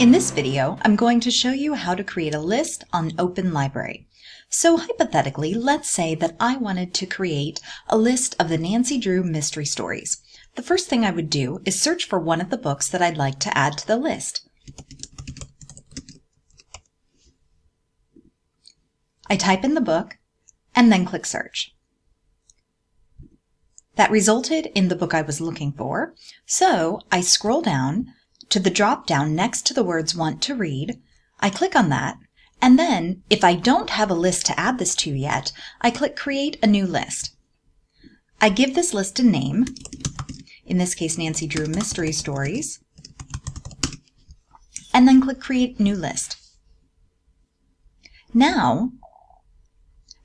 In this video, I'm going to show you how to create a list on Open Library. So hypothetically, let's say that I wanted to create a list of the Nancy Drew mystery stories. The first thing I would do is search for one of the books that I'd like to add to the list. I type in the book and then click search. That resulted in the book I was looking for, so I scroll down to the drop down next to the words want to read. I click on that, and then if I don't have a list to add this to yet, I click create a new list. I give this list a name, in this case Nancy Drew Mystery Stories, and then click create new list. Now,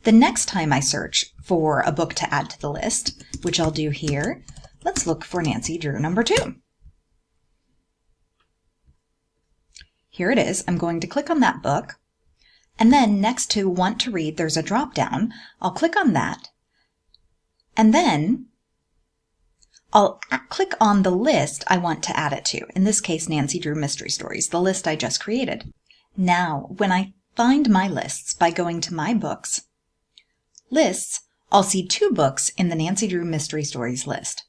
the next time I search for a book to add to the list, which I'll do here, let's look for Nancy Drew number two. Here it is. I'm going to click on that book. And then next to want to read, there's a drop down. I'll click on that. And then I'll click on the list I want to add it to. In this case, Nancy Drew Mystery Stories, the list I just created. Now, when I find my lists by going to My Books, Lists, I'll see two books in the Nancy Drew Mystery Stories list.